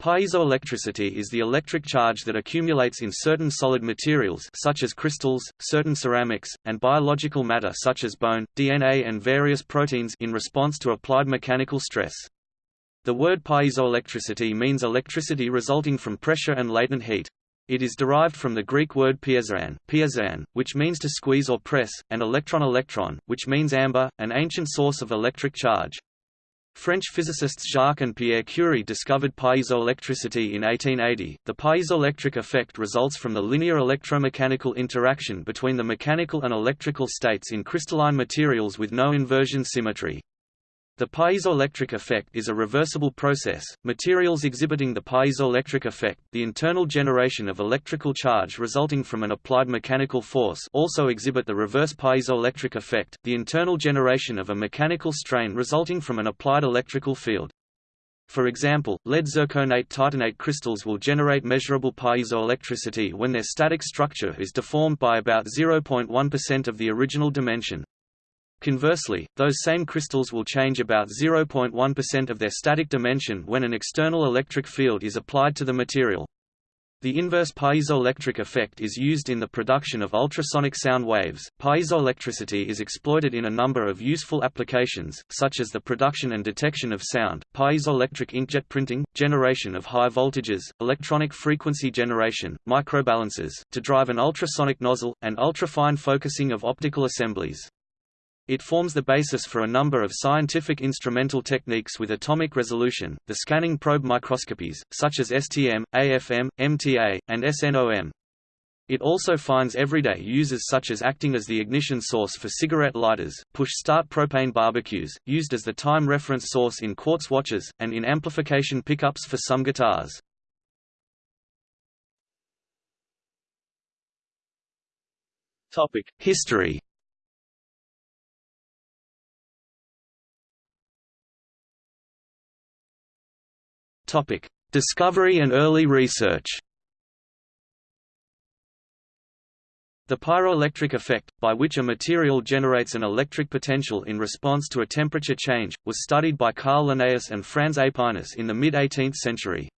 Piezoelectricity is the electric charge that accumulates in certain solid materials such as crystals, certain ceramics, and biological matter such as bone, DNA and various proteins in response to applied mechanical stress. The word piezoelectricity means electricity resulting from pressure and latent heat. It is derived from the Greek word piezan, piezan, which means to squeeze or press, and electron-electron, which means amber, an ancient source of electric charge. French physicists Jacques and Pierre Curie discovered piezoelectricity in 1880. The piezoelectric effect results from the linear electromechanical interaction between the mechanical and electrical states in crystalline materials with no inversion symmetry. The piezoelectric effect is a reversible process. Materials exhibiting the piezoelectric effect, the internal generation of electrical charge resulting from an applied mechanical force, also exhibit the reverse piezoelectric effect, the internal generation of a mechanical strain resulting from an applied electrical field. For example, lead zirconate titanate crystals will generate measurable piezoelectricity when their static structure is deformed by about 0.1% of the original dimension. Conversely, those same crystals will change about 0.1% of their static dimension when an external electric field is applied to the material. The inverse piezoelectric effect is used in the production of ultrasonic sound waves. Piezoelectricity is exploited in a number of useful applications, such as the production and detection of sound, piezoelectric inkjet printing, generation of high voltages, electronic frequency generation, microbalances, to drive an ultrasonic nozzle, and ultrafine focusing of optical assemblies. It forms the basis for a number of scientific instrumental techniques with atomic resolution, the scanning probe microscopies, such as STM, AFM, MTA, and SNOM. It also finds everyday uses such as acting as the ignition source for cigarette lighters, push-start propane barbecues, used as the time reference source in quartz watches, and in amplification pickups for some guitars. History Topic: Discovery and early research. The pyroelectric effect, by which a material generates an electric potential in response to a temperature change, was studied by Carl Linnaeus and Franz Aepinus in the mid-18th century.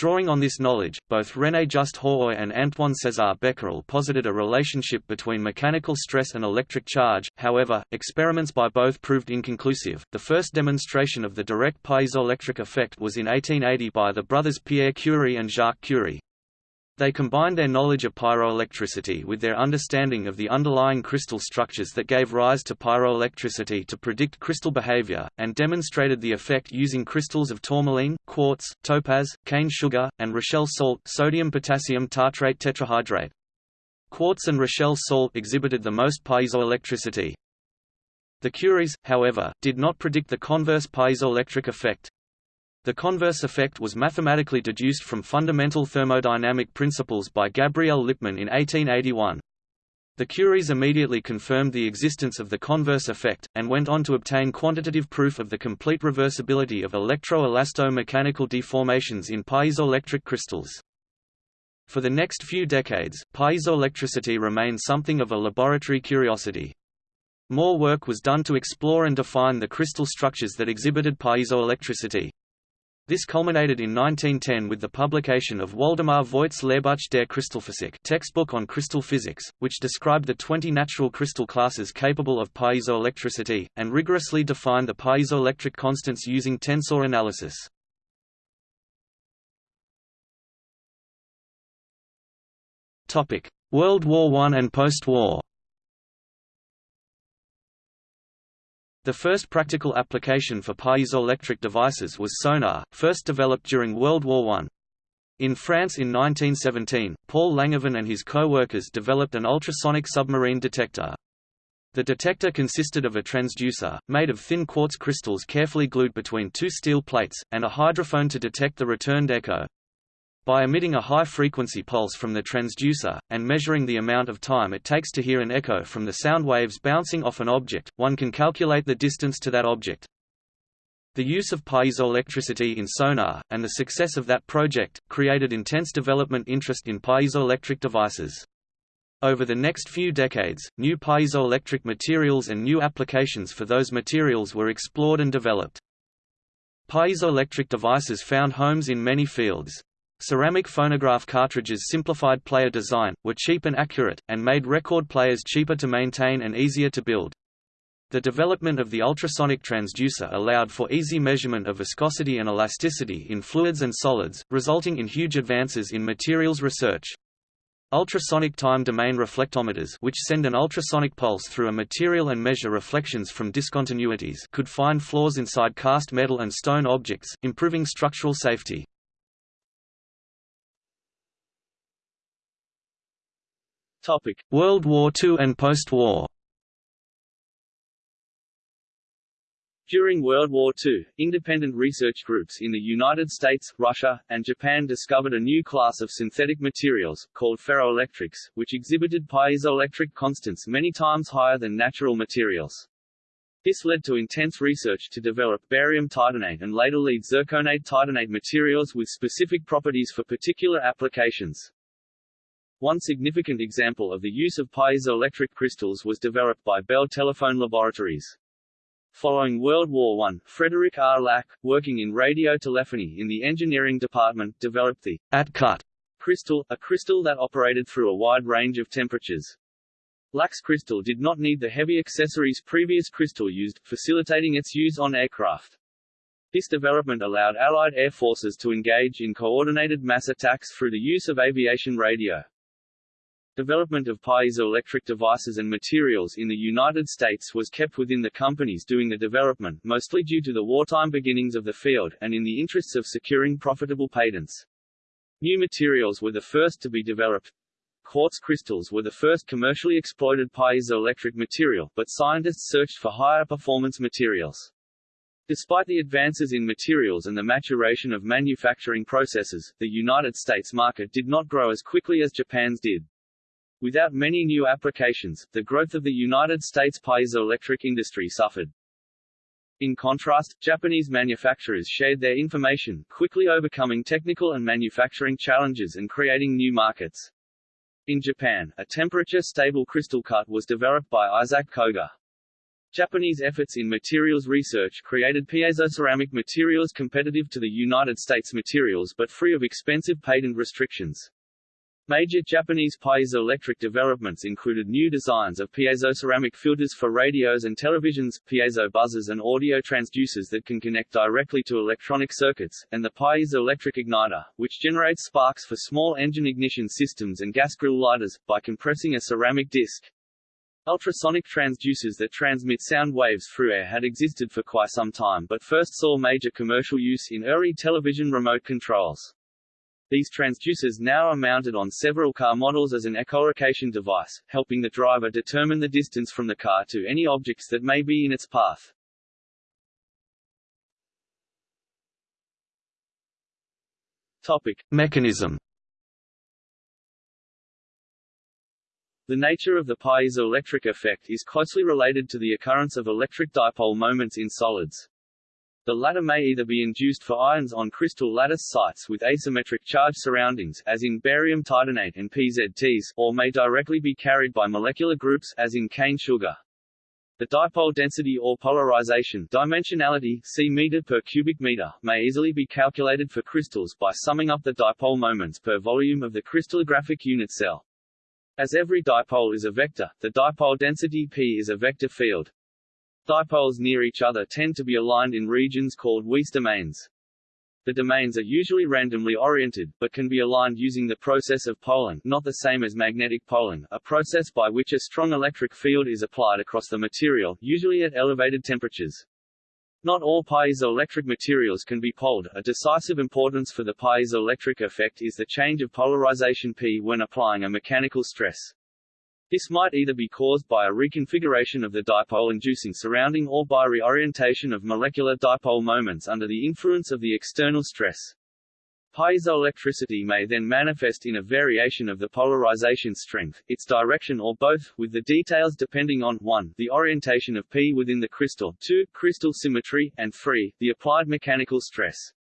Drawing on this knowledge, both René Just Haüy and Antoine César Becquerel posited a relationship between mechanical stress and electric charge, however, experiments by both proved inconclusive. The first demonstration of the direct piezoelectric effect was in 1880 by the brothers Pierre Curie and Jacques Curie. They combined their knowledge of pyroelectricity with their understanding of the underlying crystal structures that gave rise to pyroelectricity to predict crystal behavior, and demonstrated the effect using crystals of tourmaline, quartz, topaz, cane sugar, and Rochelle salt sodium-potassium tartrate tetrahydrate. Quartz and Rochelle salt exhibited the most piezoelectricity. The Curies, however, did not predict the converse piezoelectric effect, the converse effect was mathematically deduced from fundamental thermodynamic principles by Gabriel Lippmann in 1881. The Curies immediately confirmed the existence of the converse effect, and went on to obtain quantitative proof of the complete reversibility of electro-elasto-mechanical deformations in piezoelectric crystals. For the next few decades, piezoelectricity remained something of a laboratory curiosity. More work was done to explore and define the crystal structures that exhibited piezoelectricity. This culminated in 1910 with the publication of Waldemar Voigt's Lehrbuch der Kristallphysik textbook on crystal physics, which described the 20 natural crystal classes capable of piezoelectricity, and rigorously defined the piezoelectric constants using tensor analysis. World War I and post-war The first practical application for piezoelectric devices was sonar, first developed during World War I. In France in 1917, Paul Langevin and his co-workers developed an ultrasonic submarine detector. The detector consisted of a transducer, made of thin quartz crystals carefully glued between two steel plates, and a hydrophone to detect the returned echo. By emitting a high-frequency pulse from the transducer, and measuring the amount of time it takes to hear an echo from the sound waves bouncing off an object, one can calculate the distance to that object. The use of piezoelectricity in sonar, and the success of that project, created intense development interest in piezoelectric devices. Over the next few decades, new piezoelectric materials and new applications for those materials were explored and developed. Piezoelectric devices found homes in many fields. Ceramic phonograph cartridges simplified player design, were cheap and accurate, and made record players cheaper to maintain and easier to build. The development of the ultrasonic transducer allowed for easy measurement of viscosity and elasticity in fluids and solids, resulting in huge advances in materials research. Ultrasonic time domain reflectometers which send an ultrasonic pulse through a material and measure reflections from discontinuities could find flaws inside cast metal and stone objects, improving structural safety. World War II and post-war During World War II, independent research groups in the United States, Russia, and Japan discovered a new class of synthetic materials, called ferroelectrics, which exhibited piezoelectric constants many times higher than natural materials. This led to intense research to develop barium titanate and later lead zirconate titanate materials with specific properties for particular applications. One significant example of the use of piezoelectric crystals was developed by Bell Telephone Laboratories. Following World War I, Frederick R. Lack, working in radio telephony in the engineering department, developed the at-cut crystal, a crystal that operated through a wide range of temperatures. Lack's crystal did not need the heavy accessories previous crystal used, facilitating its use on aircraft. This development allowed Allied air forces to engage in coordinated mass attacks through the use of aviation radio. Development of piezoelectric devices and materials in the United States was kept within the companies doing the development, mostly due to the wartime beginnings of the field, and in the interests of securing profitable patents. New materials were the first to be developed. Quartz crystals were the first commercially exploited piezoelectric material, but scientists searched for higher performance materials. Despite the advances in materials and the maturation of manufacturing processes, the United States market did not grow as quickly as Japan's did. Without many new applications, the growth of the United States piezoelectric industry suffered. In contrast, Japanese manufacturers shared their information, quickly overcoming technical and manufacturing challenges and creating new markets. In Japan, a temperature-stable crystal cut was developed by Isaac Koga. Japanese efforts in materials research created piezoceramic materials competitive to the United States materials but free of expensive patent restrictions. Major Japanese piezoelectric developments included new designs of piezoceramic filters for radios and televisions, piezo buzzers and audio transducers that can connect directly to electronic circuits, and the piezoelectric igniter, which generates sparks for small engine ignition systems and gas grill lighters, by compressing a ceramic disc. Ultrasonic transducers that transmit sound waves through air had existed for quite some time but first saw major commercial use in early television remote controls. These transducers now are mounted on several car models as an echolocation device, helping the driver determine the distance from the car to any objects that may be in its path. Topic. Mechanism The nature of the piezoelectric effect is closely related to the occurrence of electric dipole moments in solids. The latter may either be induced for ions on crystal lattice sites with asymmetric charge surroundings as in barium titanate and PZTs, or may directly be carried by molecular groups as in cane sugar. The dipole density or polarization dimensionality c meter per cubic meter may easily be calculated for crystals by summing up the dipole moments per volume of the crystallographic unit cell. As every dipole is a vector, the dipole density P is a vector field. Dipoles near each other tend to be aligned in regions called Weiss domains. The domains are usually randomly oriented, but can be aligned using the process of poling not the same as magnetic poling, a process by which a strong electric field is applied across the material, usually at elevated temperatures. Not all piezoelectric materials can be poled. A decisive importance for the piezoelectric effect is the change of polarization P when applying a mechanical stress. This might either be caused by a reconfiguration of the dipole-inducing surrounding or by reorientation of molecular dipole moments under the influence of the external stress. Piezoelectricity may then manifest in a variation of the polarization strength, its direction or both, with the details depending on 1 the orientation of P within the crystal, 2 crystal symmetry, and 3 the applied mechanical stress.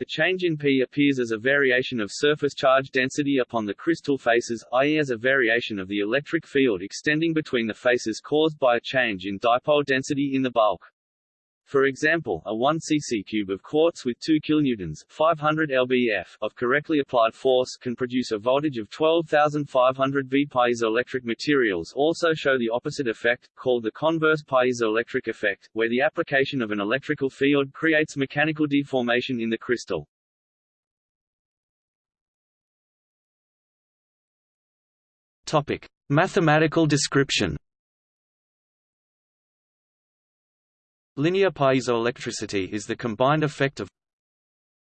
The change in P appears as a variation of surface charge density upon the crystal faces, i.e. as a variation of the electric field extending between the faces caused by a change in dipole density in the bulk. For example, a 1 cc cube of quartz with 2 kilonewtons 500 lbf of correctly applied force can produce a voltage of 12,500 V. Piezoelectric materials also show the opposite effect, called the converse piezoelectric effect, where the application of an electrical field creates mechanical deformation in the crystal. Topic: Mathematical description. Linear piezoelectricity is the combined effect of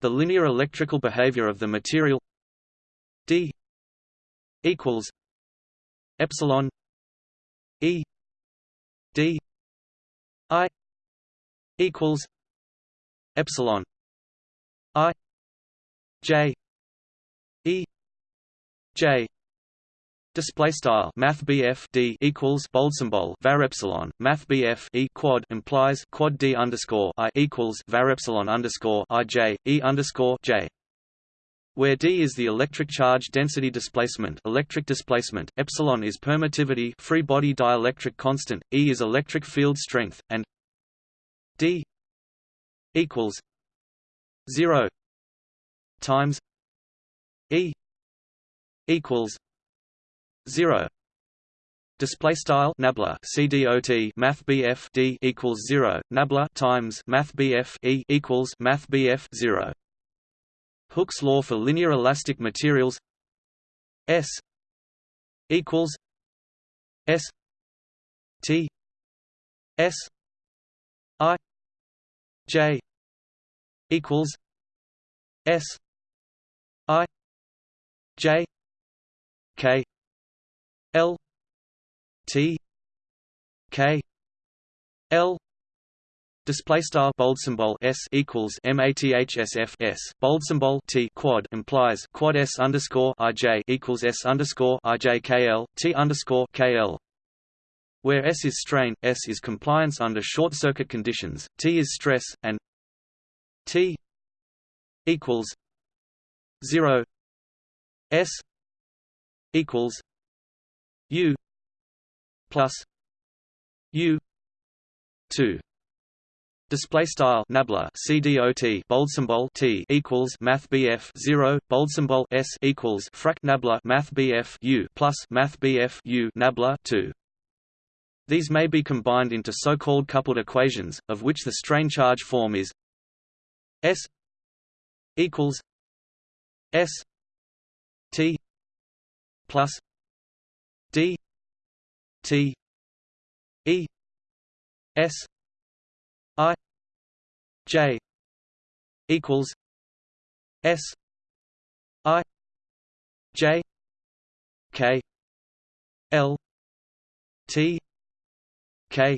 the linear electrical behavior of the material d equals epsilon e d i equals epsilon i j e j Display style Math D equals bold symbol var epsilon Math E quad implies quad D underscore I equals var epsilon underscore I J E underscore J. Where d is the electric charge density displacement electric displacement epsilon is permittivity free body dielectric constant e is electric field strength and d equals 0 times e equals 0 display style nabla cdot math bf d equals 0 nabla times math bf e equals math bf 0 Hooke's law for linear elastic materials s equals s t s i j equals s i j k L T K L Display style bold symbol s equals mathsf s bold symbol t quad implies quad s underscore ij equals s underscore ijkl t underscore kl. Where s is strain, s is compliance under short circuit conditions, t is stress, and t equals zero s equals U plus U two Display style nabla CDOT bold symbol T equals Math BF zero bold symbol S equals frac nabla Math BF U plus Math BF U nabla two. These may be combined into so-called coupled equations, of which the strain charge form is S equals S T plus D T E S I J equals S I J K L T K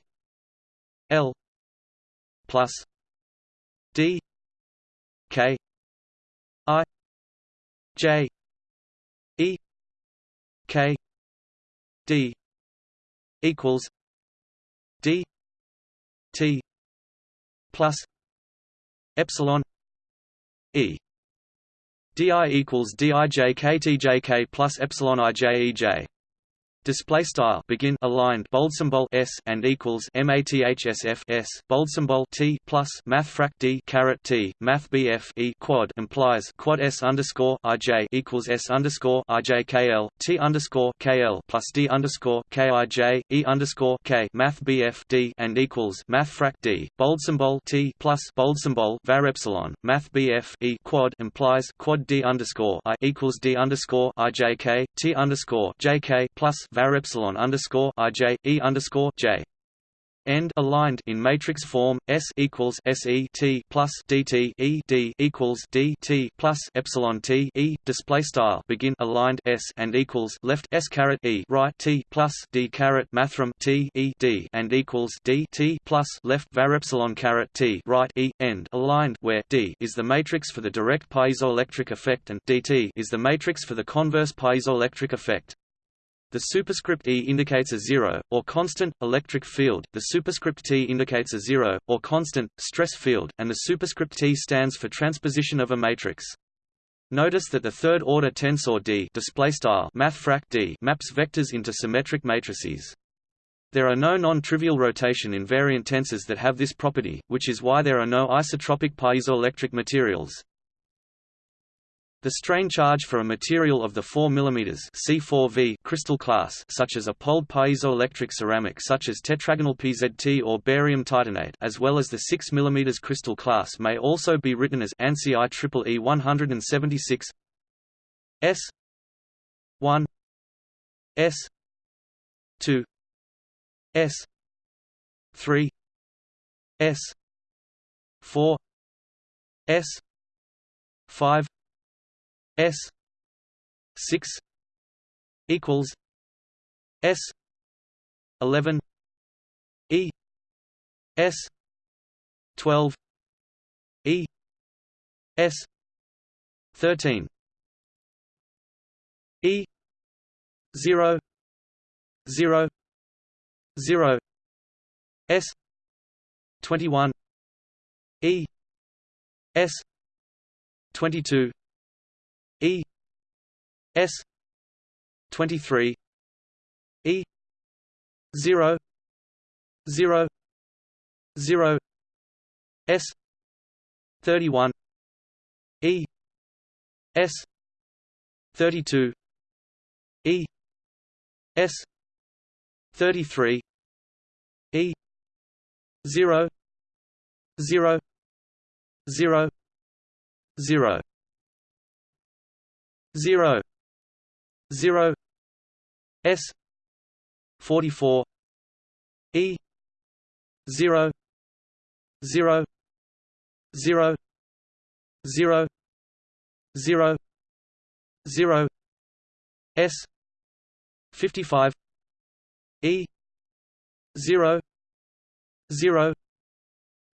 L plus D K I J E K D equals D T plus epsilon E. DI equals DIJKTJK plus epsilon IJEJ display style begin aligned bold symbol s and equals mathsf s bold symbol t plus math frac d caret t math bf e quad implies quad s underscore ij equals s underscore ijkl t underscore kl plus d underscore kij e underscore k math bf d and equals math frac d bold symbol t plus bold symbol var epsilon math bf e quad implies quad d underscore i equals d underscore ijk t underscore jk plus var epsilon underscore ij e underscore j. End aligned in matrix form S equals S E T plus DT E D equals D T plus epsilon T E. Display style. Begin aligned S and equals left S caret E right T plus D caret mathrm T E D and equals D T plus left var epsilon caret T right E. End aligned where D is the matrix for the direct piezoelectric effect and DT is the matrix for the converse piezoelectric effect. The superscript E indicates a zero, or constant, electric field, the superscript T indicates a zero, or constant, stress field, and the superscript T stands for transposition of a matrix. Notice that the third-order tensor D, display style D maps vectors into symmetric matrices. There are no non-trivial rotation invariant tensors that have this property, which is why there are no isotropic piezoelectric materials. The strain charge for a material of the 4 mm C4V crystal class such as a poled piezoelectric ceramic such as tetragonal PZT or barium titanate as well as the 6 mm crystal class may also be written as ANSI IEEE 176 S 1 S 2 S 3 S 4 S 5 S six equals S eleven E S twelve E S thirteen E zero zero zero S twenty one E S twenty two E S twenty three E zero zero zero S thirty one E S thirty two E S thirty three E zero zero zero zero zero zero S forty four E zero zero zero zero zero zero S fifty five E zero zero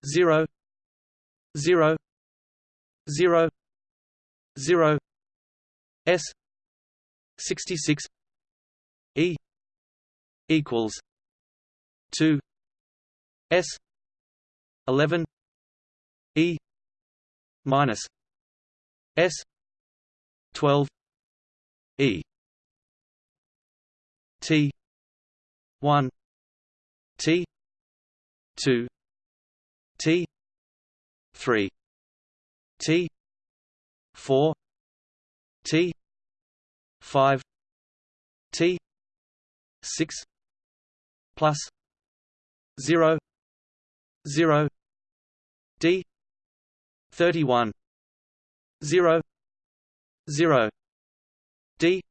zero zero zero zero S sixty six E equals two S eleven E minus S twelve E T one T two T three T four T. five. T. six. Plus. zero. Zero. D. thirty one zero. Zero. D.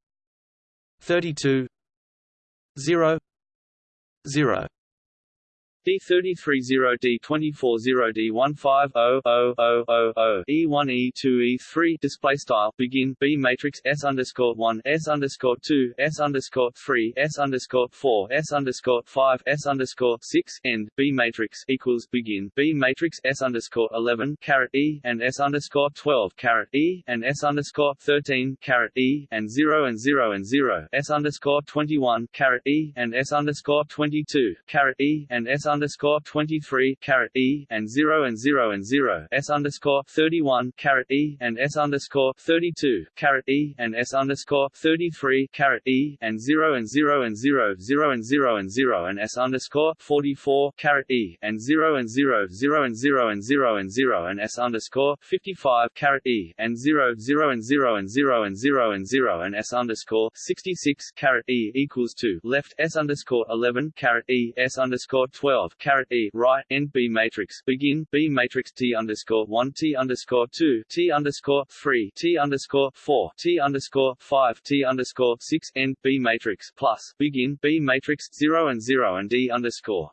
thirty two zero. Zero D330D240D1500000 E1 E2 E3 display style begin B matrix S underscore one S underscore two S underscore three S underscore four S underscore five S underscore six end B matrix equals begin B matrix S underscore eleven caret E and S underscore twelve caret E and S underscore thirteen caret E and zero and zero and zero S underscore twenty one caret E and S underscore twenty two caret E and S underscore 23 caret E and 0 and 0 and 0 S underscore 31 caret E and S underscore 32 caret E and S underscore 33 caret E and 0 and 0 and 0 0 and 0 and 0 and S underscore 44 caret E and 0 and 0 0 and 0 and 0 and 0 and S underscore 55 caret E and 0 0 and 0 and 0 and 0 and 0 and S underscore 66 caret E equals 2 left S underscore 11 caret E S underscore 12 12 caret e right end B matrix begin B matrix T underscore one T underscore two T underscore three T underscore four T underscore five T underscore six end B matrix plus begin B matrix zero and zero and D underscore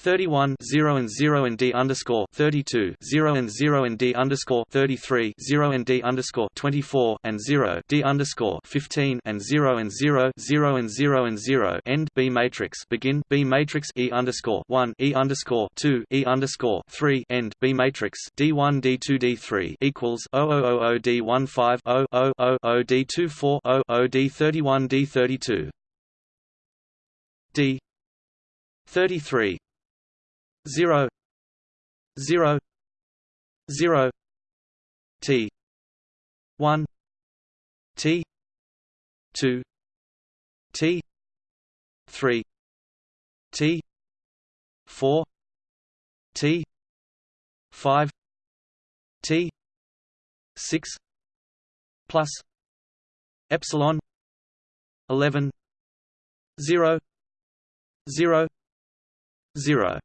31 0 and 0 and D underscore 32 0 and 0 and D underscore 33 0 and D underscore 24 and 0 D underscore 15 and 0 and 0 0 and 0 and 0 end B matrix. Begin B matrix. E underscore 1 E underscore 2 E underscore 3 end B matrix. D1 D2 D3 equals 0000 D15 0 0 0 D24 0 0 D31 D32 D 33 zero zero zero T one T two T three T four T five T six plus epsilon eleven zero zero zero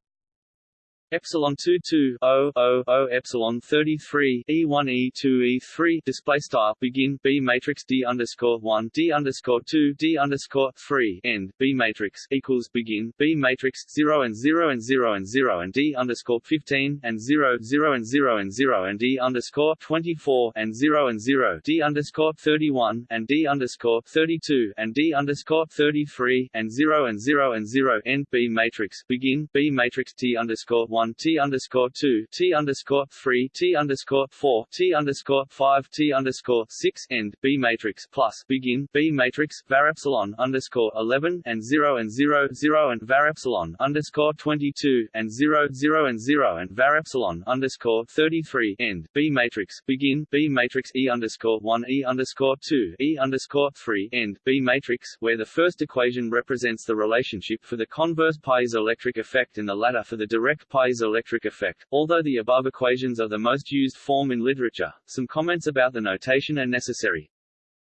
epsilon 2 2 0 0 0 epsilon 33 e1 e2 e3 display style begin b matrix d underscore 1 d underscore 2 d underscore 3 end b matrix equals begin b matrix 0 and 0 and 0 and 0 and d underscore 15 and 0 0 and 0 and 0 and d underscore 24 and 0 and 0 d underscore 31 and d underscore 32 and d underscore 33 and 0 and 0 and 0 end b matrix begin b matrix t underscore 1 T underscore two T underscore three T underscore four T underscore five T underscore six end B matrix plus begin B matrix var epsilon underscore eleven and zero and zero zero and var epsilon underscore twenty two and zero zero and zero and var epsilon underscore thirty three end B matrix begin B matrix E underscore one E underscore two E underscore three end B matrix where the first equation represents the relationship for the converse piezoelectric effect and the latter for the direct piezoelectric piezoelectric effect. Although the above equations are the most used form in literature, some comments about the notation are necessary.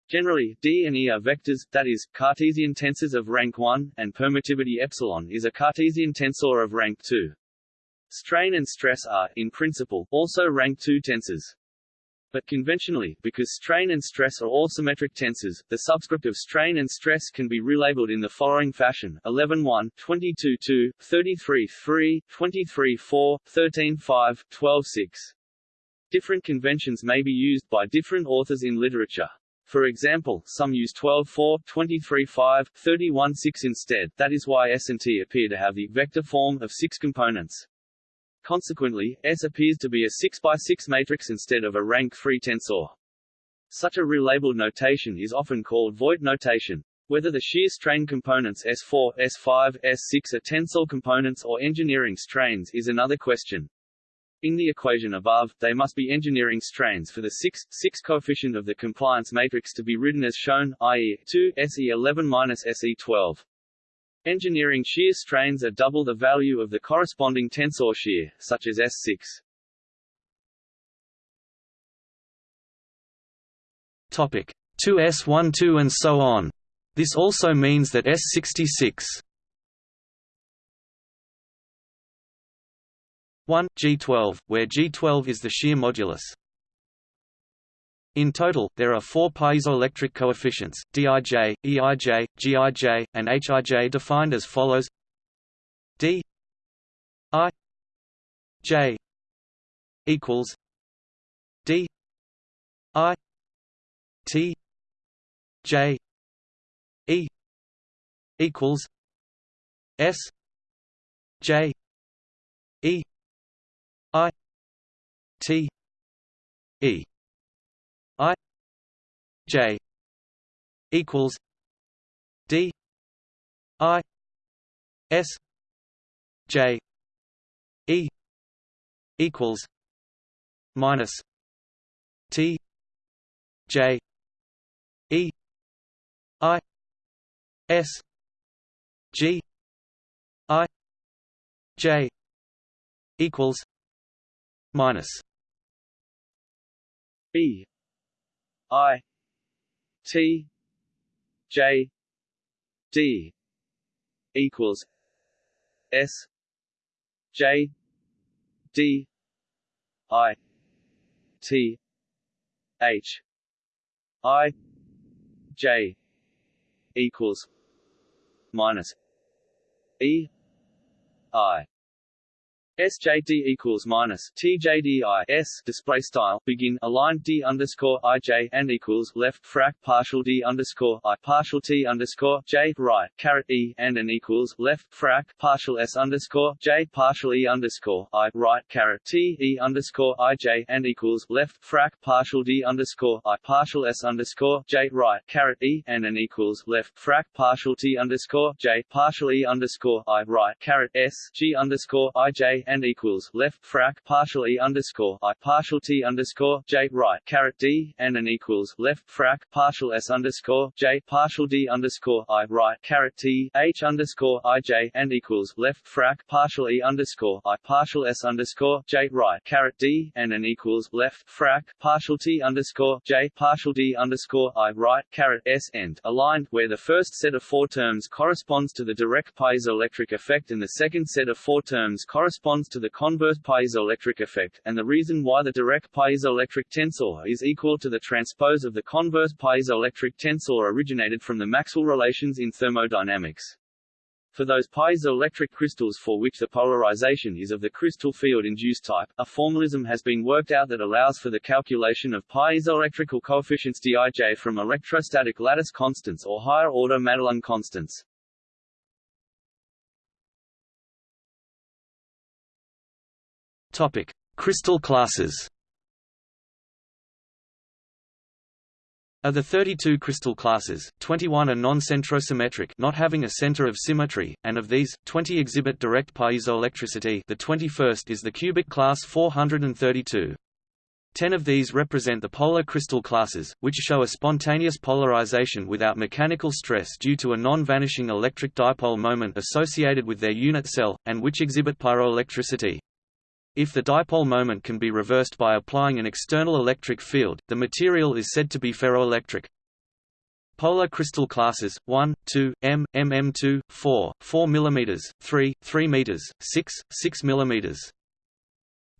Generally, D and E are vectors, that is, Cartesian tensors of rank 1, and permittivity epsilon is a Cartesian tensor of rank 2. Strain and stress are, in principle, also rank 2 tensors. But conventionally, because strain and stress are all symmetric tensors, the subscript of strain and stress can be relabeled in the following fashion 11 1, 22 2, 33 3, 23 4, 13 5, 12 6. Different conventions may be used by different authors in literature. For example, some use 12 4, 23 5, 31 6 instead, that is why S and T appear to have the vector form of six components. Consequently, S appears to be a 6 by 6 matrix instead of a rank 3 tensor. Such a relabeled notation is often called Voigt notation. Whether the shear strain components S4, S5, S6 are tensor components or engineering strains is another question. In the equation above, they must be engineering strains for the 6, 6 coefficient of the compliance matrix to be written as shown, i.e., 2 SE11 minus SE12. Engineering shear strains are double the value of the corresponding tensor shear, such as S6. Topic 2S12 and so on. This also means that S66 1 G12, where G12 is the shear modulus in total, there are four piezoelectric coefficients, Dij, Eij, Gij, and Hij defined as follows. D i j equals d i t j e equals s j e i t e I J equals D I S J E equals minus T J E I S G I J equals minus B I T J D equals S J D I T H I J equals minus E I SJD equals minus TJDI S display style begin aligned D underscore IJ and equals left frac partial D underscore I partial T underscore J right caret E and an equals left frac partial S underscore J partial E underscore I right caret T E underscore IJ and equals left frac partial D underscore I partial S underscore J right caret E and an equals left frac partial T underscore J partial E underscore I right caret S G underscore IJ and equals left frac partial E underscore I partial T underscore J right caret D and an equals left frac partial S underscore J partial D underscore I right caret T H underscore I J and equals left frac partial E underscore I partial S underscore J right caret D and an equals left frac partial T underscore J partial D underscore I right caret S end aligned where the first set of four terms corresponds to the direct piezoelectric effect and the second set of four terms corresponds to the converse piezoelectric effect, and the reason why the direct piezoelectric tensor is equal to the transpose of the converse piezoelectric tensor originated from the Maxwell relations in thermodynamics. For those piezoelectric crystals for which the polarization is of the crystal field-induced type, a formalism has been worked out that allows for the calculation of piezoelectrical coefficients Dij from electrostatic lattice constants or higher-order Madelung constants. Topic: Crystal classes. Of the 32 crystal classes, 21 are non-centrosymmetric not having a center of symmetry, and of these, 20 exhibit direct piezoelectricity the 21st is the cubic class 432. Ten of these represent the polar crystal classes, which show a spontaneous polarization without mechanical stress due to a non-vanishing electric dipole moment associated with their unit cell, and which exhibit pyroelectricity. If the dipole moment can be reversed by applying an external electric field, the material is said to be ferroelectric. Polar crystal classes 1, 2, m, mm2, 4, 4 mm, 3, 3 m, 6, 6 mm.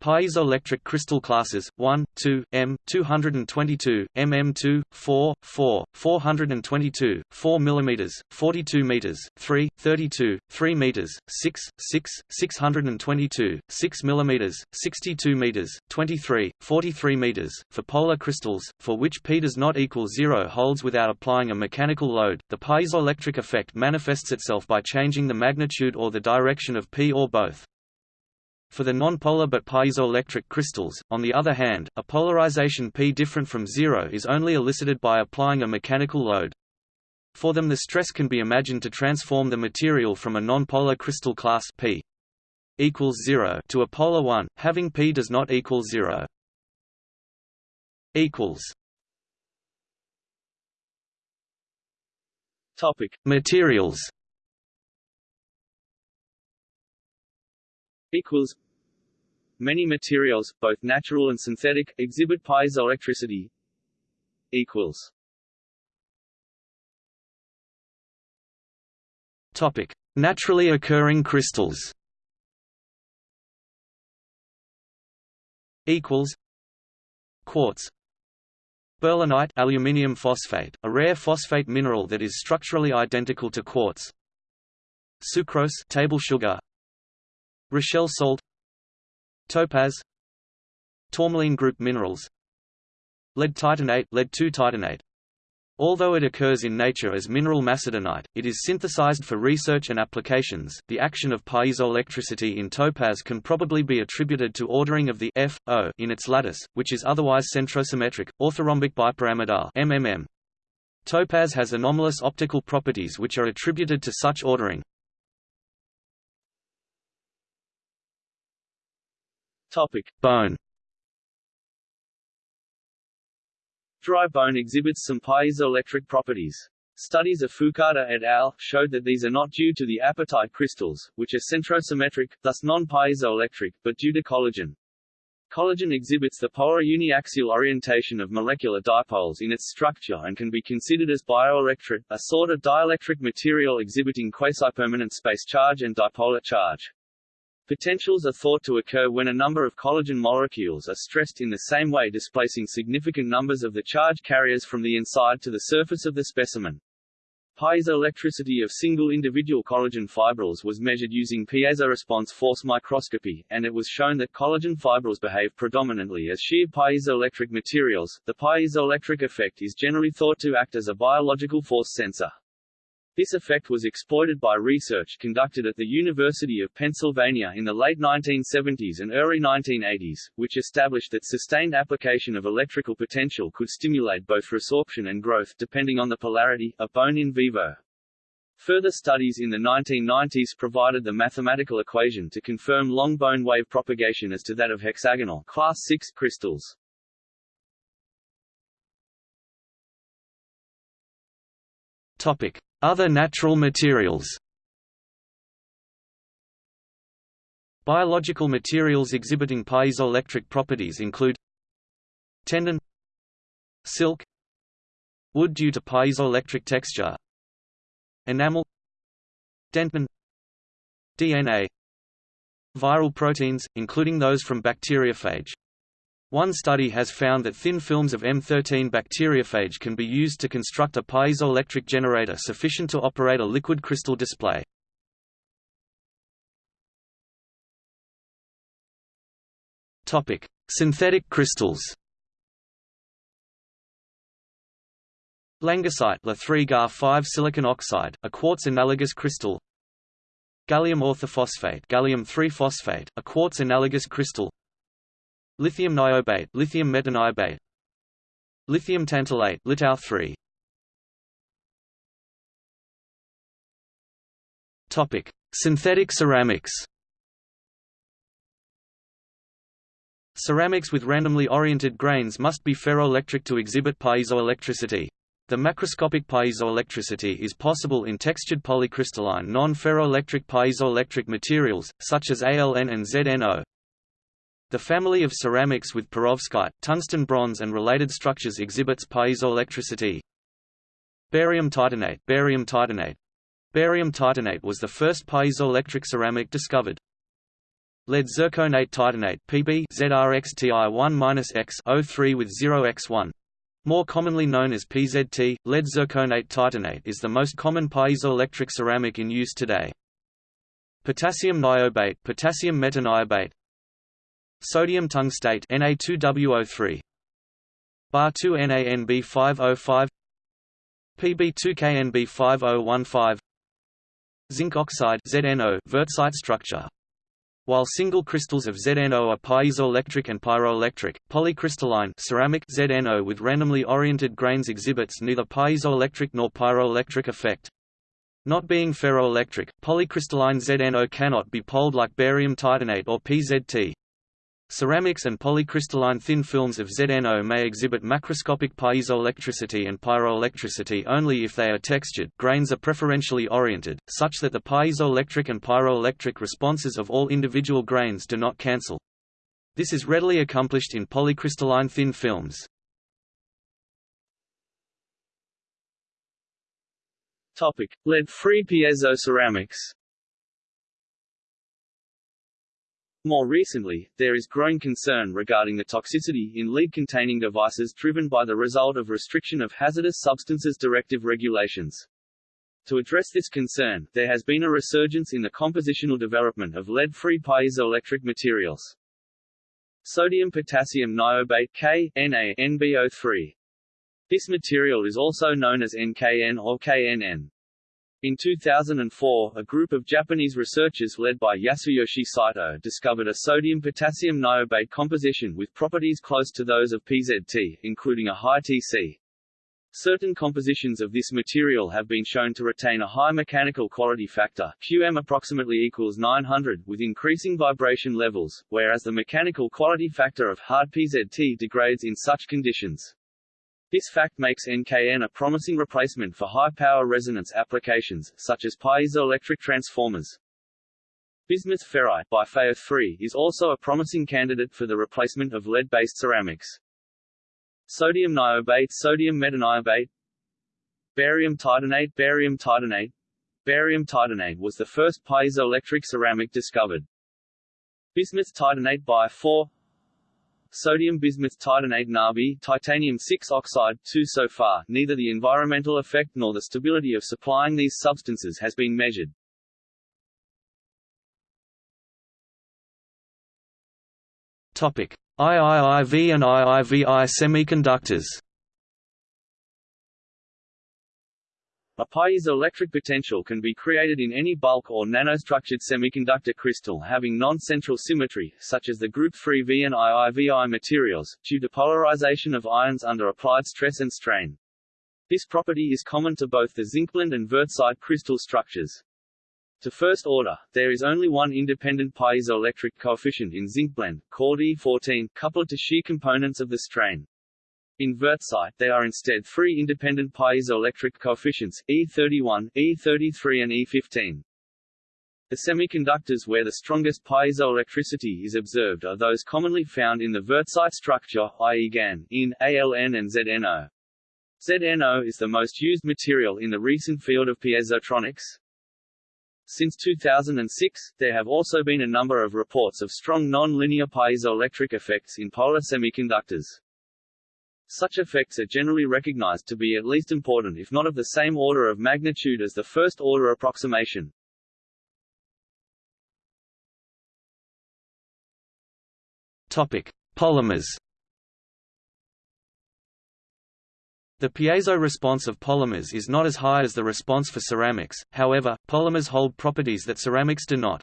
Piezoelectric crystal classes 1, 2, m, 222, mm2, 4, 4, 422, 4 mm, 42 meters, 3, 32, 3 meters, 6, 6, 622, 6 mm, 62 meters, 23, 43 meters. For polar crystals, for which p does not equal zero holds without applying a mechanical load, the piezoelectric effect manifests itself by changing the magnitude or the direction of p or both. For the nonpolar but piezoelectric crystals, on the other hand, a polarization P different from zero is only elicited by applying a mechanical load. For them the stress can be imagined to transform the material from a nonpolar crystal class P equals 0 to a polar one, having P does not equal 0. equals Topic Materials equals Many materials, both natural and synthetic, exhibit piezoelectricity equals Topic: Naturally occurring crystals. Equals Quartz Berlinite aluminium phosphate, a rare phosphate mineral that is structurally identical to quartz. Sucrose table sugar Rochelle salt Topaz Tourmaline group minerals Lead titanate lead titanate Although it occurs in nature as mineral macedonite, it is synthesized for research and applications. The action of piezoelectricity in topaz can probably be attributed to ordering of the F O in its lattice, which is otherwise centrosymmetric, orthorhombic bipyramidal MMM. Topaz has anomalous optical properties which are attributed to such ordering. Topic: Bone. Dry bone exhibits some piezoelectric properties. Studies of Fukada et al. showed that these are not due to the apatite crystals, which are centrosymmetric, thus non-piezoelectric, but due to collagen. Collagen exhibits the polar uniaxial orientation of molecular dipoles in its structure and can be considered as bioelectret, a sort of dielectric material exhibiting quasi-permanent space charge and dipolar charge. Potentials are thought to occur when a number of collagen molecules are stressed in the same way displacing significant numbers of the charge carriers from the inside to the surface of the specimen. Piezoelectricity of single individual collagen fibrils was measured using piezoresponse force microscopy, and it was shown that collagen fibrils behave predominantly as shear piezoelectric materials. The piezoelectric effect is generally thought to act as a biological force sensor. This effect was exploited by research conducted at the University of Pennsylvania in the late 1970s and early 1980s, which established that sustained application of electrical potential could stimulate both resorption and growth depending on the polarity, of bone in vivo. Further studies in the 1990s provided the mathematical equation to confirm long bone wave propagation as to that of hexagonal class 6 crystals. Topic: Other natural materials. Biological materials exhibiting piezoelectric properties include tendon silk wood due to piezoelectric texture enamel dentin DNA viral proteins, including those from bacteriophage. One study has found that thin films of M13 bacteriophage can be used to construct a piezoelectric generator sufficient to operate a liquid crystal display. Topic: Synthetic crystals. Langasite La3Ga5 silicon oxide, a quartz analogous crystal. Gallium orthophosphate, gallium 3-phosphate, a quartz analogous crystal. Lithium niobate, lithium metaniobate. Lithium tantalate, litau 3. Topic: Synthetic ceramics. Ceramics with randomly oriented grains must be ferroelectric to exhibit piezoelectricity. The macroscopic piezoelectricity is possible in textured polycrystalline non-ferroelectric piezoelectric materials, such as ALN and ZNO. The family of ceramics with perovskite, tungsten bronze and related structures exhibits piezoelectricity. Barium titanate Barium titanate Barium titanate was the first piezoelectric ceramic discovered. Lead zirconate titanate Pb ZRXTI1-X 03 with 0x1. More commonly known as PZT, lead zirconate titanate is the most common piezoelectric ceramic in use today. Potassium niobate, potassium metaniobate, sodium tungstate Na2WO3, Bar2NaNB505, Pb2KNB5015, zinc oxide ZNO wurtzite structure while single crystals of ZNO are piezoelectric and pyroelectric, polycrystalline ceramic ZNO with randomly oriented grains exhibits neither piezoelectric nor pyroelectric effect. Not being ferroelectric, polycrystalline ZNO cannot be poled like barium titanate or PZT. Ceramics and polycrystalline thin films of ZNO may exhibit macroscopic piezoelectricity and pyroelectricity only if they are textured grains are preferentially oriented, such that the piezoelectric and pyroelectric responses of all individual grains do not cancel. This is readily accomplished in polycrystalline thin films. Lead-free piezoceramics More recently, there is growing concern regarding the toxicity in lead-containing devices driven by the result of restriction of hazardous substances directive regulations. To address this concern, there has been a resurgence in the compositional development of lead-free piezoelectric materials. Sodium-potassium niobate K, Na, NbO3. This material is also known as NKN or KNN. In 2004, a group of Japanese researchers led by Yasuyoshi Saito discovered a sodium-potassium niobate composition with properties close to those of PZT, including a high Tc. Certain compositions of this material have been shown to retain a high mechanical quality factor QM approximately equals 900 with increasing vibration levels, whereas the mechanical quality factor of hard PZT degrades in such conditions. This fact makes NKN a promising replacement for high-power resonance applications, such as piezoelectric transformers. Bismuth ferrite by 3 is also a promising candidate for the replacement of lead-based ceramics. Sodium niobate Sodium metaniobate Barium titanate Barium titanate Barium titanate was the first piezoelectric ceramic discovered. Bismuth titanate by 4 Sodium bismuth titanate Nabi titanium 6 oxide 2 So far, neither the environmental effect nor the stability of supplying these substances has been measured. Topic: IIIV and IIVI semiconductors A piezoelectric potential can be created in any bulk or nanostructured semiconductor crystal having non-central symmetry, such as the group 3V and IIVI materials, due to polarization of ions under applied stress and strain. This property is common to both the zincblende and wurtzite crystal structures. To first order, there is only one independent piezoelectric coefficient in zincblende, called E14, coupled to shear components of the strain. In wurtzite, there are instead three independent piezoelectric coefficients, E31, E33 and E15. The semiconductors where the strongest piezoelectricity is observed are those commonly found in the wurtzite structure, i.e. GaN, in, ALN and ZNO. ZNO is the most used material in the recent field of piezotronics. Since 2006, there have also been a number of reports of strong non-linear piezoelectric effects in polar semiconductors. Such effects are generally recognized to be at least important if not of the same order of magnitude as the first-order approximation. Topic: Polymers The piezo response of polymers is not as high as the response for ceramics, however, polymers hold properties that ceramics do not.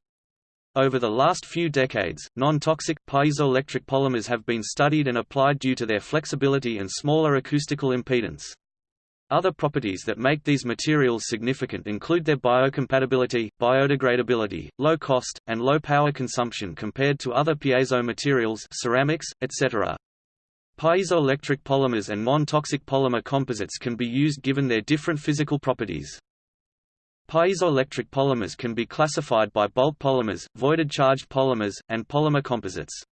Over the last few decades, non-toxic, piezoelectric polymers have been studied and applied due to their flexibility and smaller acoustical impedance. Other properties that make these materials significant include their biocompatibility, biodegradability, low cost, and low power consumption compared to other piezo materials ceramics, etc. Piezoelectric polymers and non-toxic polymer composites can be used given their different physical properties. Piezoelectric polymers can be classified by bulk polymers, voided charged polymers, and polymer composites.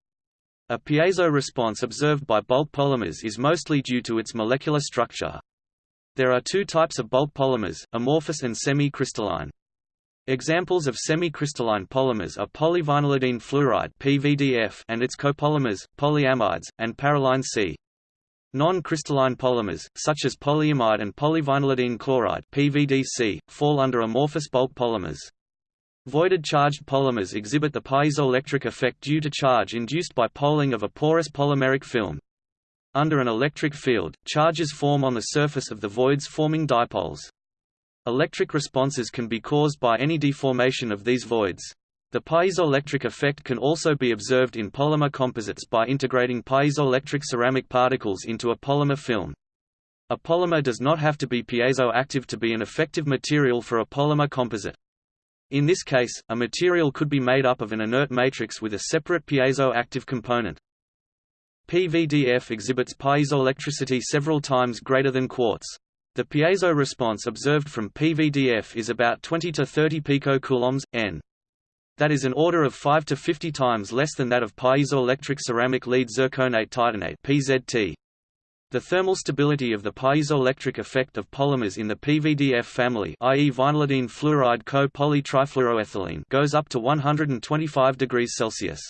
A piezo response observed by bulk polymers is mostly due to its molecular structure. There are two types of bulk polymers, amorphous and semi-crystalline. Examples of semi-crystalline polymers are polyvinylidene fluoride (PVDF) and its copolymers, polyamides, and parylene C. Non-crystalline polymers, such as polyamide and polyvinylidene chloride (PVDC), fall under amorphous bulk polymers. Voided charged polymers exhibit the piezoelectric effect due to charge induced by poling of a porous polymeric film. Under an electric field, charges form on the surface of the voids forming dipoles. Electric responses can be caused by any deformation of these voids. The piezoelectric effect can also be observed in polymer composites by integrating piezoelectric ceramic particles into a polymer film. A polymer does not have to be piezoactive to be an effective material for a polymer composite. In this case, a material could be made up of an inert matrix with a separate piezoactive component. PVDF exhibits piezoelectricity several times greater than quartz. The piezo response observed from PVDF is about 20 to 30 picocoulombs, n. That is an order of 5 to 50 times less than that of piezoelectric ceramic lead zirconate titanate (PZT). The thermal stability of the piezoelectric effect of polymers in the PVDF family i.e. vinylidene fluoride co-polytrifluoroethylene goes up to 125 degrees Celsius.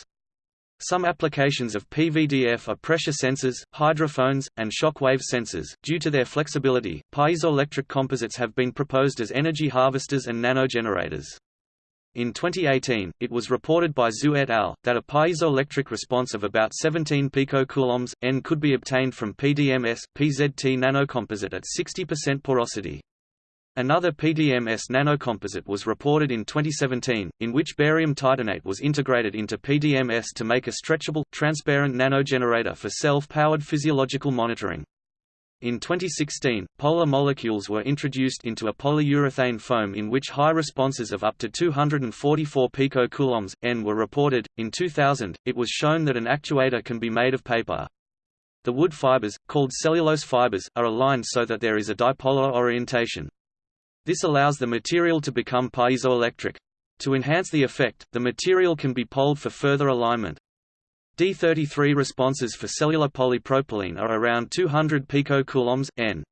Some applications of PVDF are pressure sensors, hydrophones, and shock wave sensors. Due to their flexibility, piezoelectric composites have been proposed as energy harvesters and nanogenerators. In 2018, it was reported by Zhu et al. that a piezoelectric response of about 17 picocoulombs, N could be obtained from PDMS, PZT nanocomposite at 60% porosity. Another PDMS nanocomposite was reported in 2017, in which barium titanate was integrated into PDMS to make a stretchable, transparent nanogenerator for self-powered physiological monitoring. In 2016, polar molecules were introduced into a polyurethane foam in which high responses of up to 244 picocoulombs N were reported. In 2000, it was shown that an actuator can be made of paper. The wood fibers, called cellulose fibers, are aligned so that there is a dipolar orientation. This allows the material to become piezoelectric. To enhance the effect, the material can be poled for further alignment. D33 responses for cellular polypropylene are around 200 picocoulombs N.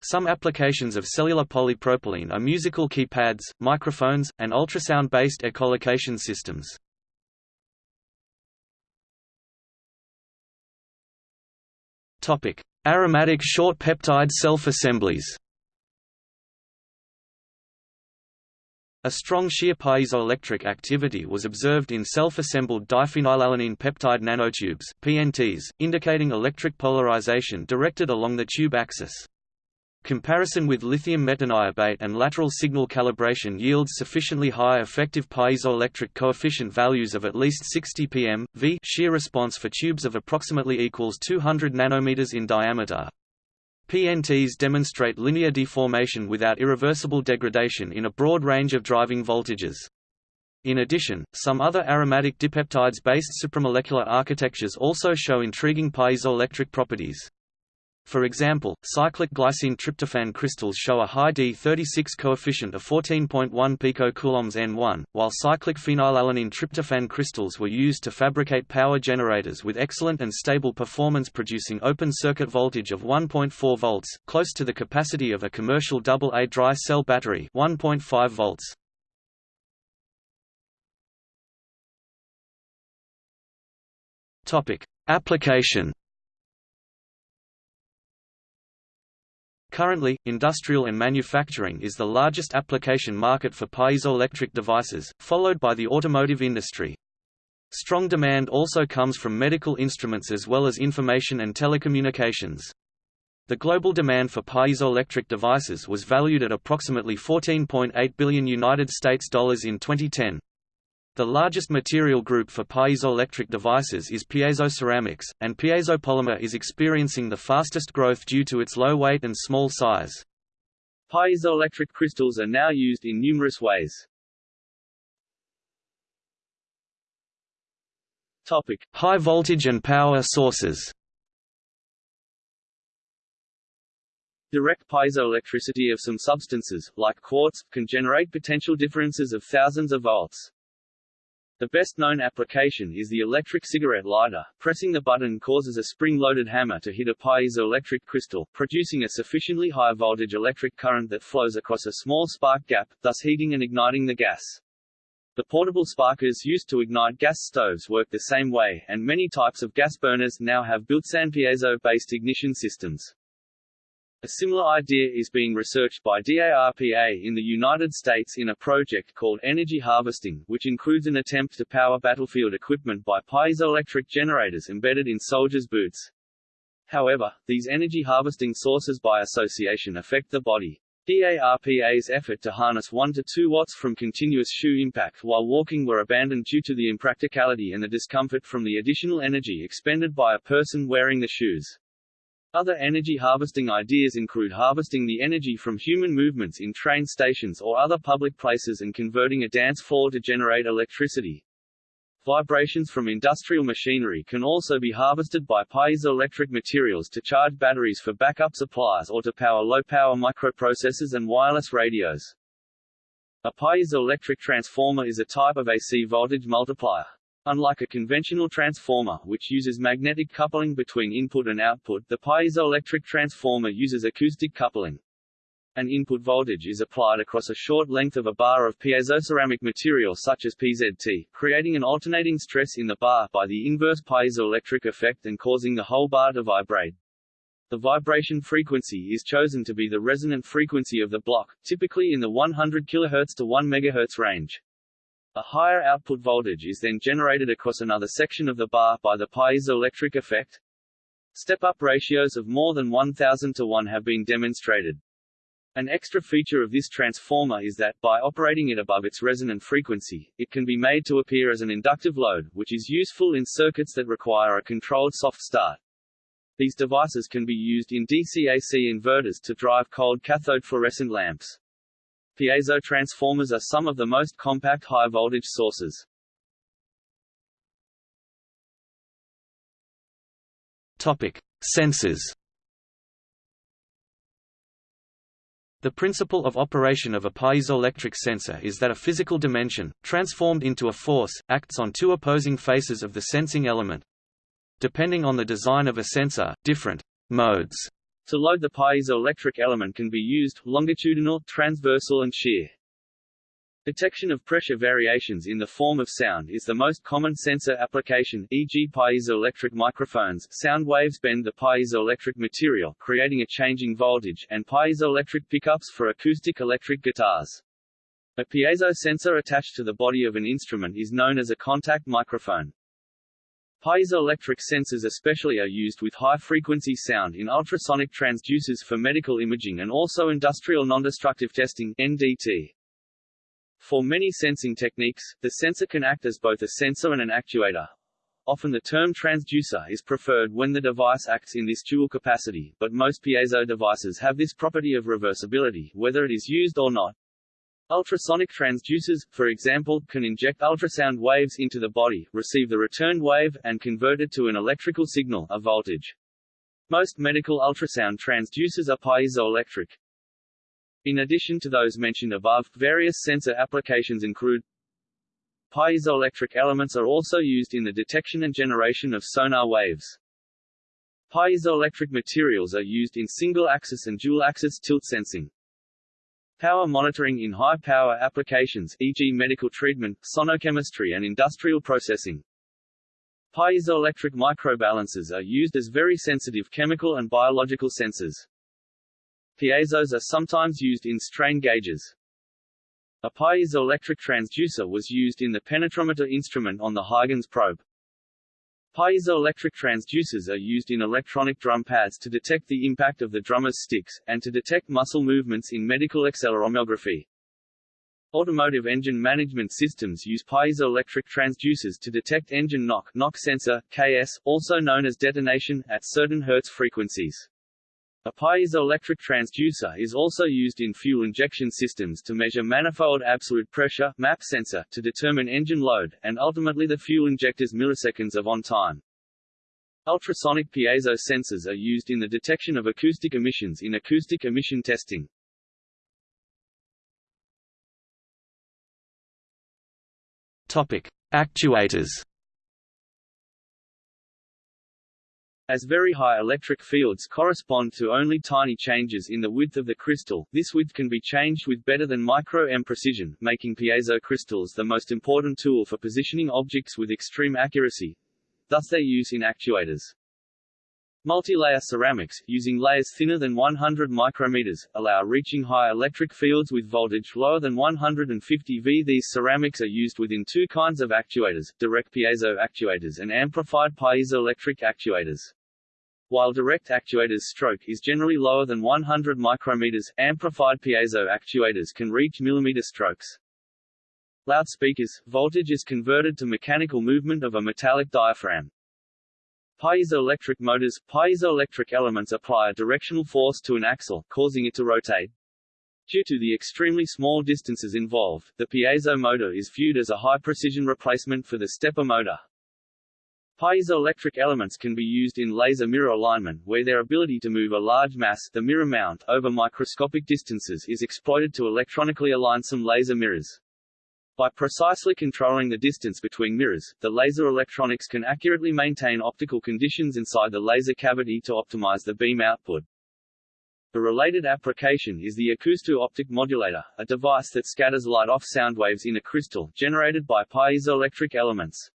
Some applications of cellular polypropylene are musical keypads, microphones, and ultrasound-based echolocation systems. Aromatic short peptide self-assemblies. A strong shear piezoelectric activity was observed in self-assembled diphenylalanine peptide nanotubes PNTs, indicating electric polarization directed along the tube axis. Comparison with lithium metaniobate and lateral signal calibration yields sufficiently high effective piezoelectric coefficient values of at least 60 pm v shear response for tubes of approximately equals 200 nanometers in diameter. PNTs demonstrate linear deformation without irreversible degradation in a broad range of driving voltages. In addition, some other aromatic dipeptides-based supramolecular architectures also show intriguing piezoelectric properties. For example, cyclic glycine tryptophan crystals show a high D36 coefficient of 14.1 picocoulombs N1, while cyclic phenylalanine tryptophan crystals were used to fabricate power generators with excellent and stable performance producing open circuit voltage of 1.4 volts, close to the capacity of a commercial AA dry cell battery 1.5 volts. Application Currently, industrial and manufacturing is the largest application market for piezoelectric devices, followed by the automotive industry. Strong demand also comes from medical instruments as well as information and telecommunications. The global demand for piezoelectric devices was valued at approximately 14.8 billion United States dollars in 2010. The largest material group for piezoelectric devices is piezoceramics, and piezopolymer is experiencing the fastest growth due to its low weight and small size. Piezoelectric crystals are now used in numerous ways. Topic: High voltage and power sources. Direct piezoelectricity of some substances, like quartz, can generate potential differences of thousands of volts. The best-known application is the electric cigarette lighter. Pressing the button causes a spring-loaded hammer to hit a piezoelectric crystal, producing a sufficiently high voltage electric current that flows across a small spark gap, thus heating and igniting the gas. The portable sparkers used to ignite gas stoves work the same way, and many types of gas burners now have built-in piezo-based ignition systems. A similar idea is being researched by DARPA in the United States in a project called Energy Harvesting, which includes an attempt to power battlefield equipment by piezoelectric generators embedded in soldiers' boots. However, these energy harvesting sources by association affect the body. DARPA's effort to harness 1 to 2 watts from continuous shoe impact while walking were abandoned due to the impracticality and the discomfort from the additional energy expended by a person wearing the shoes. Other energy harvesting ideas include harvesting the energy from human movements in train stations or other public places and converting a dance floor to generate electricity. Vibrations from industrial machinery can also be harvested by piezoelectric materials to charge batteries for backup supplies or to power low-power microprocessors and wireless radios. A piezoelectric transformer is a type of AC voltage multiplier. Unlike a conventional transformer which uses magnetic coupling between input and output the piezoelectric transformer uses acoustic coupling. An input voltage is applied across a short length of a bar of piezoceramic material such as PZT, creating an alternating stress in the bar by the inverse piezoelectric effect and causing the whole bar to vibrate. The vibration frequency is chosen to be the resonant frequency of the block, typically in the 100 kHz to 1 MHz range. A higher output voltage is then generated across another section of the bar by the piezoelectric effect. Step-up ratios of more than 1000 to 1 have been demonstrated. An extra feature of this transformer is that, by operating it above its resonant frequency, it can be made to appear as an inductive load, which is useful in circuits that require a controlled soft start. These devices can be used in DC-AC inverters to drive cold cathode fluorescent lamps. Piezo transformers are some of the most compact high-voltage sources. Topic: Sensors. The principle of operation of a piezoelectric sensor is that a physical dimension, transformed into a force, acts on two opposing faces of the sensing element. Depending on the design of a sensor, different modes to load the piezoelectric element can be used, longitudinal, transversal and shear. Detection of pressure variations in the form of sound is the most common sensor application, e.g. piezoelectric microphones sound waves bend the piezoelectric material, creating a changing voltage, and piezoelectric pickups for acoustic electric guitars. A piezo sensor attached to the body of an instrument is known as a contact microphone. Piezoelectric sensors especially are used with high-frequency sound in ultrasonic transducers for medical imaging and also industrial nondestructive testing NDT. For many sensing techniques, the sensor can act as both a sensor and an actuator. often the term transducer is preferred when the device acts in this dual capacity, but most piezo devices have this property of reversibility, whether it is used or not. Ultrasonic transducers, for example, can inject ultrasound waves into the body, receive the returned wave, and convert it to an electrical signal a voltage. Most medical ultrasound transducers are piezoelectric. In addition to those mentioned above, various sensor applications include Piezoelectric elements are also used in the detection and generation of sonar waves. Piezoelectric materials are used in single-axis and dual-axis tilt sensing. Power monitoring in high-power applications e.g. medical treatment, sonochemistry and industrial processing. Piezoelectric microbalancers are used as very sensitive chemical and biological sensors. Piezos are sometimes used in strain gauges. A piezoelectric transducer was used in the penetrometer instrument on the Huygens probe. Piezoelectric transducers are used in electronic drum pads to detect the impact of the drummer's sticks, and to detect muscle movements in medical accelerometry. Automotive engine management systems use piezoelectric transducers to detect engine knock, knock sensor, KS, also known as detonation, at certain Hertz frequencies. A piezoelectric transducer is also used in fuel injection systems to measure manifold absolute pressure MAP sensor to determine engine load, and ultimately the fuel injector's milliseconds of on-time. Ultrasonic piezo sensors are used in the detection of acoustic emissions in acoustic emission testing. Topic: Actuators. As very high electric fields correspond to only tiny changes in the width of the crystal, this width can be changed with better than micro-m precision, making piezo crystals the most important tool for positioning objects with extreme accuracy. Thus their use in actuators. Multi-layer ceramics, using layers thinner than 100 micrometers, allow reaching high electric fields with voltage lower than 150 V. These ceramics are used within two kinds of actuators, direct piezo actuators and amplified piezoelectric actuators. While direct actuators stroke is generally lower than 100 micrometers, amplified piezo actuators can reach millimeter strokes. Loudspeakers, voltage is converted to mechanical movement of a metallic diaphragm. Piezoelectric motors – Piezoelectric elements apply a directional force to an axle, causing it to rotate. Due to the extremely small distances involved, the piezo motor is viewed as a high-precision replacement for the stepper motor. Piezoelectric elements can be used in laser mirror alignment, where their ability to move a large mass the mirror mount over microscopic distances is exploited to electronically align some laser mirrors. By precisely controlling the distance between mirrors, the laser electronics can accurately maintain optical conditions inside the laser cavity to optimize the beam output. A related application is the acousto-optic modulator, a device that scatters light off sound waves in a crystal, generated by piezoelectric elements.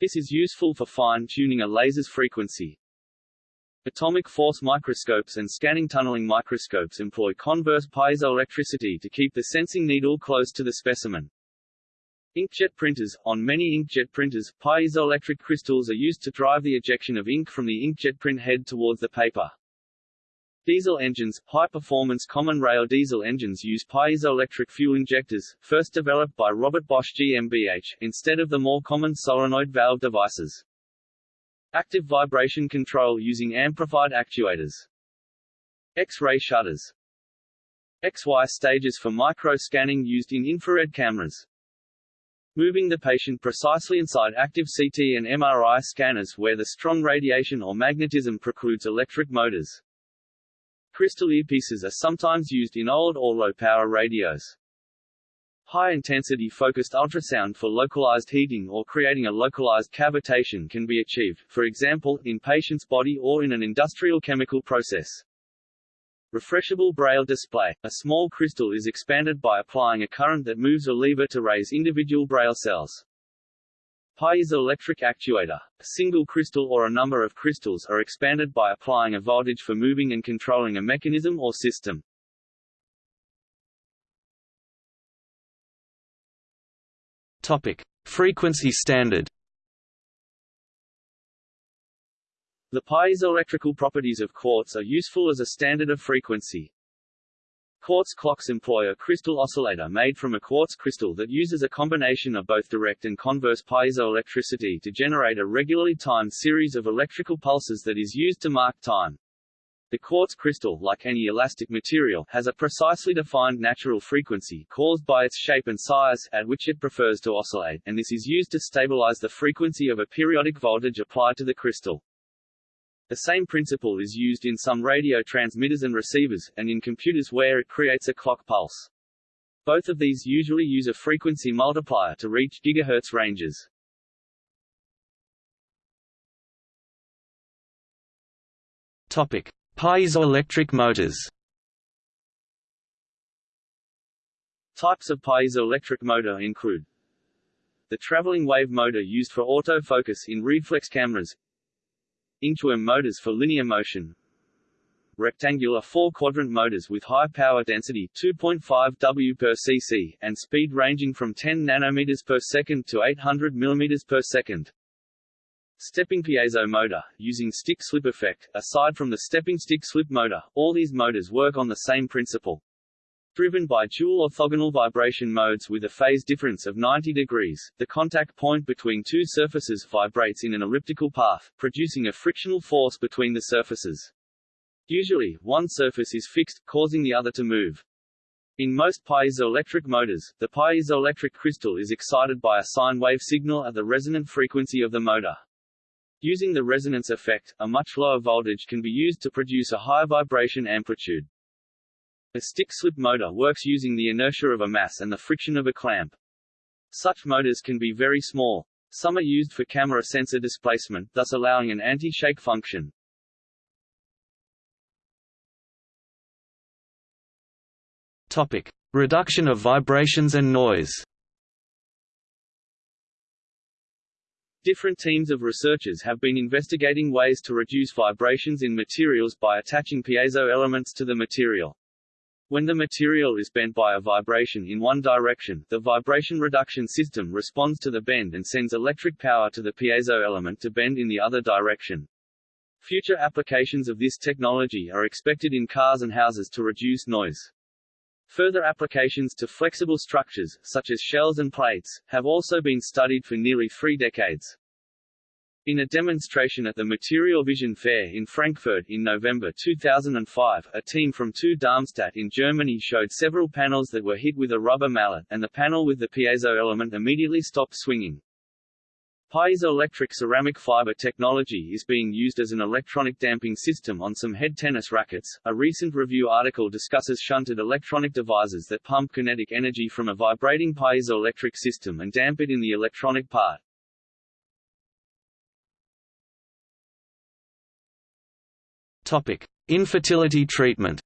This is useful for fine-tuning a laser's frequency. Atomic force microscopes and scanning tunneling microscopes employ converse piezoelectricity to keep the sensing needle close to the specimen. Inkjet printers – On many inkjet printers, piezoelectric crystals are used to drive the ejection of ink from the inkjet print head towards the paper. Diesel engines – High-performance common rail diesel engines use piezoelectric fuel injectors, first developed by Robert Bosch GmbH, instead of the more common solenoid valve devices. Active vibration control using amplified actuators. X-ray shutters XY stages for micro-scanning used in infrared cameras moving the patient precisely inside active CT and MRI scanners where the strong radiation or magnetism precludes electric motors. Crystal earpieces are sometimes used in old or low-power radios. High-intensity focused ultrasound for localized heating or creating a localized cavitation can be achieved, for example, in patient's body or in an industrial chemical process. Refreshable Braille display. A small crystal is expanded by applying a current that moves a lever to raise individual Braille cells. Piezoelectric actuator. A single crystal or a number of crystals are expanded by applying a voltage for moving and controlling a mechanism or system. Topic: Frequency standard. The piezoelectrical properties of quartz are useful as a standard of frequency. Quartz clocks employ a crystal oscillator made from a quartz crystal that uses a combination of both direct and converse piezoelectricity to generate a regularly timed series of electrical pulses that is used to mark time. The quartz crystal, like any elastic material, has a precisely defined natural frequency caused by its shape and size, at which it prefers to oscillate, and this is used to stabilize the frequency of a periodic voltage applied to the crystal. The same principle is used in some radio transmitters and receivers, and in computers where it creates a clock pulse. Both of these usually use a frequency multiplier to reach gigahertz ranges. Topic: Piezoelectric motors. Types of piezoelectric motor include the traveling wave motor used for autofocus in reflex cameras Inchworm motors for linear motion. Rectangular four-quadrant motors with high power density 2.5 W per cc, and speed ranging from 10 nanometers per second to 800 millimeters per second. Stepping piezo motor, using stick-slip effect, aside from the stepping stick-slip motor, all these motors work on the same principle driven by dual orthogonal vibration modes with a phase difference of 90 degrees, the contact point between two surfaces vibrates in an elliptical path, producing a frictional force between the surfaces. Usually, one surface is fixed, causing the other to move. In most piezoelectric motors, the piezoelectric crystal is excited by a sine wave signal at the resonant frequency of the motor. Using the resonance effect, a much lower voltage can be used to produce a higher vibration amplitude. A stick-slip motor works using the inertia of a mass and the friction of a clamp. Such motors can be very small. Some are used for camera sensor displacement, thus allowing an anti-shake function. Topic: Reduction of vibrations and noise. Different teams of researchers have been investigating ways to reduce vibrations in materials by attaching piezo elements to the material. When the material is bent by a vibration in one direction, the vibration reduction system responds to the bend and sends electric power to the piezo element to bend in the other direction. Future applications of this technology are expected in cars and houses to reduce noise. Further applications to flexible structures, such as shells and plates, have also been studied for nearly three decades. In a demonstration at the Material Vision Fair in Frankfurt in November 2005, a team from TU Darmstadt in Germany showed several panels that were hit with a rubber mallet, and the panel with the piezo element immediately stopped swinging. Piezoelectric ceramic fiber technology is being used as an electronic damping system on some head tennis rackets. A recent review article discusses shunted electronic devices that pump kinetic energy from a vibrating piezoelectric system and damp it in the electronic part. Topic: Infertility treatment.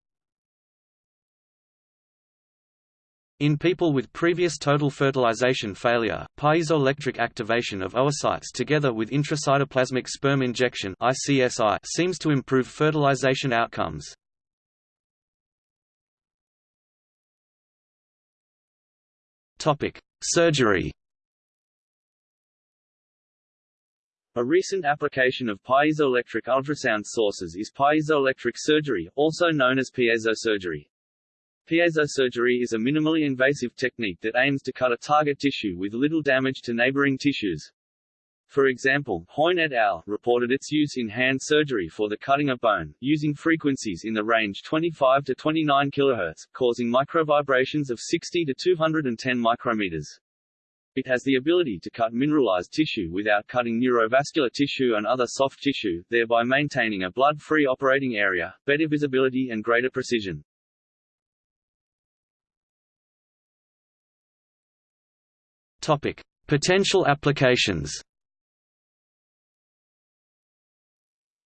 In people with previous total fertilization failure, piezoelectric activation of oocytes together with intracytoplasmic sperm injection (ICSI) seems to improve fertilization outcomes. Topic: Surgery. A recent application of piezoelectric ultrasound sources is piezoelectric surgery, also known as piezosurgery. Piezosurgery is a minimally invasive technique that aims to cut a target tissue with little damage to neighboring tissues. For example, Hoigne et al. reported its use in hand surgery for the cutting of bone, using frequencies in the range 25 to 29 kHz, causing microvibrations of 60 to 210 micrometers. It has the ability to cut mineralized tissue without cutting neurovascular tissue and other soft tissue, thereby maintaining a blood-free operating area, better visibility and greater precision. Topic: Potential applications.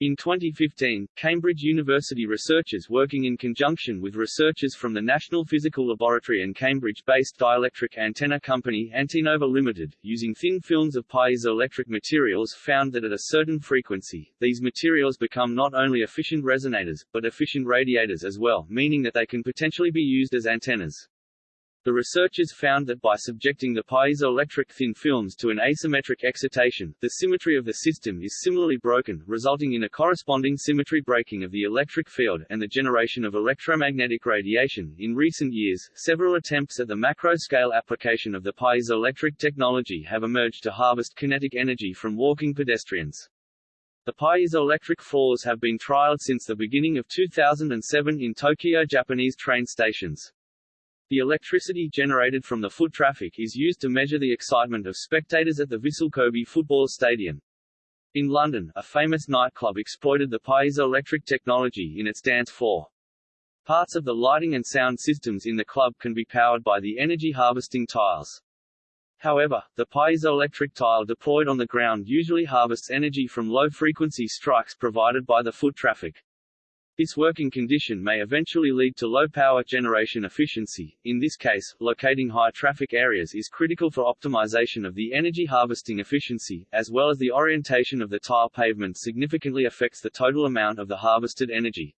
In 2015, Cambridge University researchers working in conjunction with researchers from the National Physical Laboratory and Cambridge-based dielectric antenna company Antenova Limited, using thin films of piezoelectric materials found that at a certain frequency, these materials become not only efficient resonators, but efficient radiators as well, meaning that they can potentially be used as antennas. The researchers found that by subjecting the piezoelectric thin films to an asymmetric excitation, the symmetry of the system is similarly broken, resulting in a corresponding symmetry breaking of the electric field, and the generation of electromagnetic radiation. In recent years, several attempts at the macro-scale application of the piezoelectric technology have emerged to harvest kinetic energy from walking pedestrians. The piezoelectric floors have been trialed since the beginning of 2007 in Tokyo Japanese train stations. The electricity generated from the foot traffic is used to measure the excitement of spectators at the Vissel Kobe football stadium. In London, a famous nightclub exploited the piezoelectric technology in its dance floor. Parts of the lighting and sound systems in the club can be powered by the energy-harvesting tiles. However, the piezoelectric tile deployed on the ground usually harvests energy from low-frequency strikes provided by the foot traffic. This working condition may eventually lead to low power generation efficiency. In this case, locating high traffic areas is critical for optimization of the energy harvesting efficiency, as well as the orientation of the tile pavement significantly affects the total amount of the harvested energy.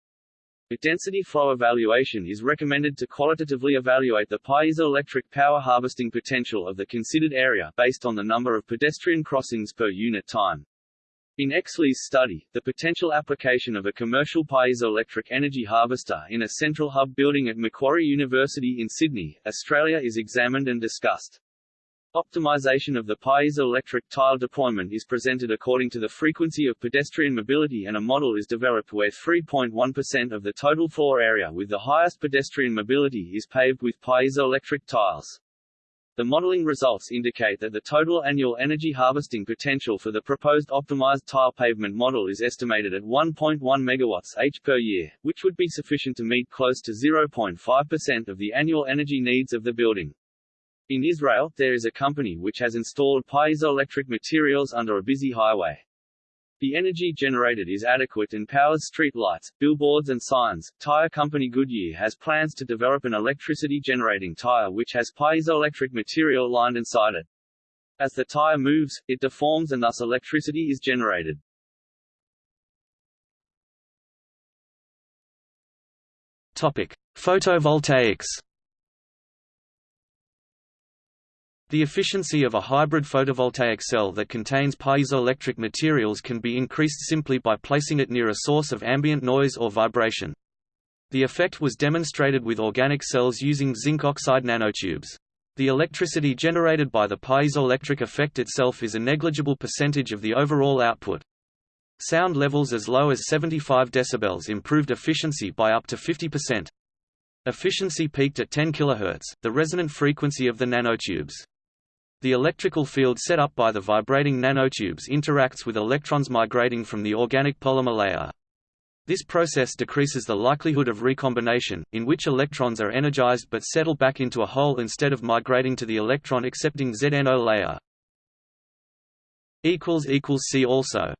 A density flow evaluation is recommended to qualitatively evaluate the piezoelectric power harvesting potential of the considered area based on the number of pedestrian crossings per unit time. In Exley's study, the potential application of a commercial piezoelectric energy harvester in a central hub building at Macquarie University in Sydney, Australia is examined and discussed. Optimization of the piezoelectric tile deployment is presented according to the frequency of pedestrian mobility and a model is developed where 3.1% of the total floor area with the highest pedestrian mobility is paved with piezoelectric tiles. The modeling results indicate that the total annual energy harvesting potential for the proposed optimized tile pavement model is estimated at 1.1 megawatts H per year, which would be sufficient to meet close to 0.5% of the annual energy needs of the building. In Israel, there is a company which has installed piezoelectric materials under a busy highway. The energy generated is adequate and powers street lights, billboards and signs. Tire company Goodyear has plans to develop an electricity-generating tire which has piezoelectric material lined inside it. As the tire moves, it deforms and thus electricity is generated. Topic: Photovoltaics The efficiency of a hybrid photovoltaic cell that contains piezoelectric materials can be increased simply by placing it near a source of ambient noise or vibration. The effect was demonstrated with organic cells using zinc oxide nanotubes. The electricity generated by the piezoelectric effect itself is a negligible percentage of the overall output. Sound levels as low as 75 dB improved efficiency by up to 50%. Efficiency peaked at 10 kHz, the resonant frequency of the nanotubes. The electrical field set up by the vibrating nanotubes interacts with electrons migrating from the organic polymer layer. This process decreases the likelihood of recombination, in which electrons are energized but settle back into a hole instead of migrating to the electron accepting ZNO layer. See also